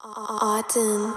Auden.